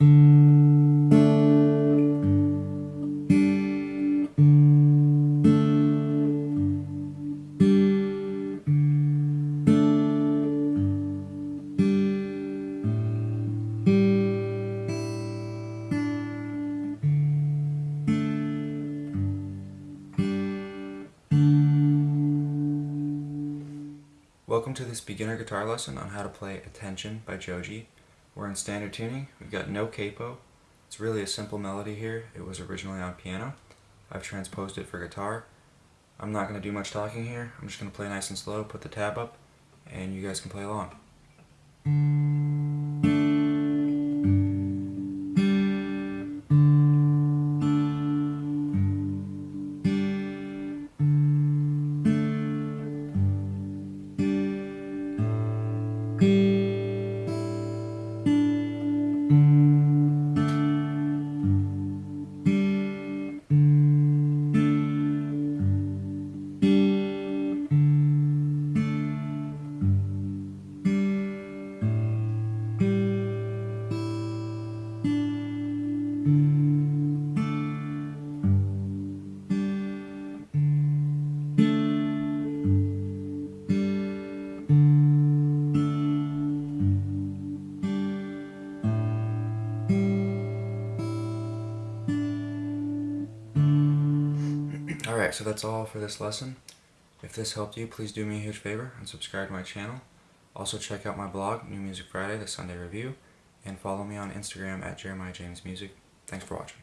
Welcome to this beginner guitar lesson on how to play Attention by Joji. We're in standard tuning, we've got no capo. It's really a simple melody here, it was originally on piano. I've transposed it for guitar. I'm not going to do much talking here, I'm just going to play nice and slow, put the tab up, and you guys can play along. Alright, so that's all for this lesson. If this helped you, please do me a huge favor and subscribe to my channel. Also check out my blog, New Music Friday, the Sunday Review, and follow me on Instagram at Jeremiah James Music. Thanks for watching.